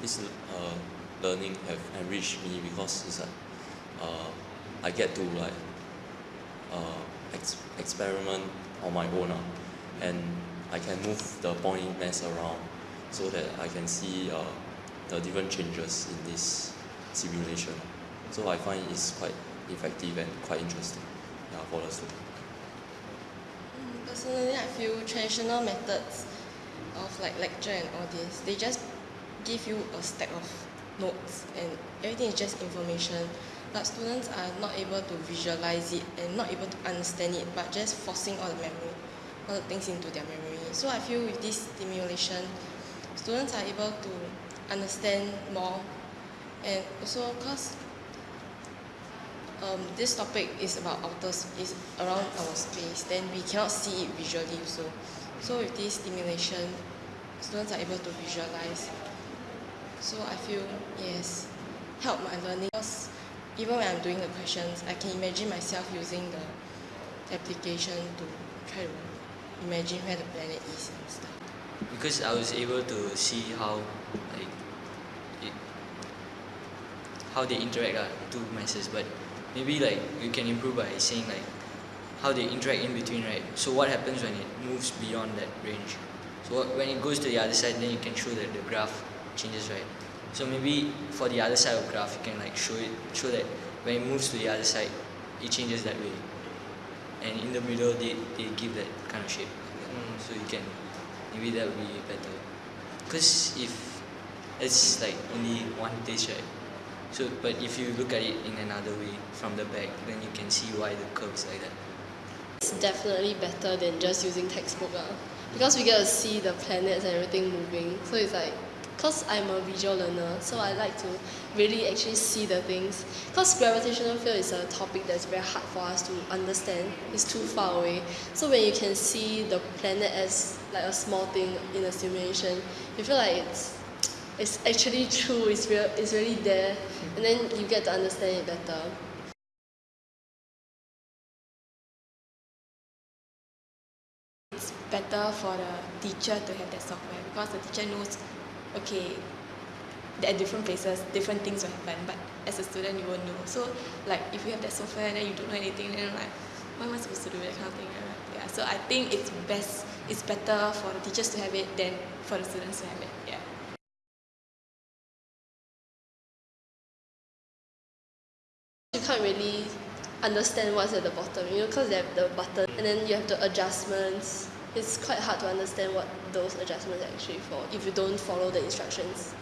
this uh, learning have enriched me because it's like uh, I get to like uh, ex experiment on my own ah and I can move the point mass around so that I can see uh, the different changes in this simulation. So I find it's quite effective and quite interesting ya for the student. Personally I feel traditional methods of like lecture and all this they just give you a stack of notes and everything is just information but students are not able to visualize it and not able to understand it but just forcing all the memory all the things into their memory. So I feel with this stimulation students are able to understand more. And also cause um this topic is about outer is around our space then we cannot see it visually also. So with this stimulation students are able to visualize so I feel yes help my learning. Cause even when I'm doing the questions I can imagine myself using the application to try to imagine where the planet is and stuff. Because I was able to see how like it how they interact ah two masses but maybe like you can improve by saying like how they interact in between right? So what happens when it moves beyond that range? So when it goes to the other side then you can show that the graph changes right? So maybe for the other side of graph you can like show it show that when it moves to the other side it changes that way. And in the middle they, they give that kind of shape. So you can maybe that would be better. Because if it's like only one dish right? So but if you look at it in another way from the back then you can see why the curve is like that. It's definitely better than just using textbook ah. Because we get to see the planets and everything moving. So it's like cause I'm a visual learner so I like to really actually see the things. Cause gravitational field is a topic that's very hard for us to understand. It's too far away. So when you can see the planet as like a small thing in a simulation you feel like it's it's actually true it's real it's really there. And then you get to understand it better. It's better for the teacher to have that software because the teacher knows okay are different places different things will happen but as a student you won't know. So like if you have that software and then you don't know anything then like what am I supposed to do that kind of thing? Yeah so I think it's best it's better for the teachers to have it than for the students to have it yeah. You can't really understand what's at the bottom you know because they have the button and then you have the adjustments it's quite hard to understand what those adjustments are actually for if you don't follow the instructions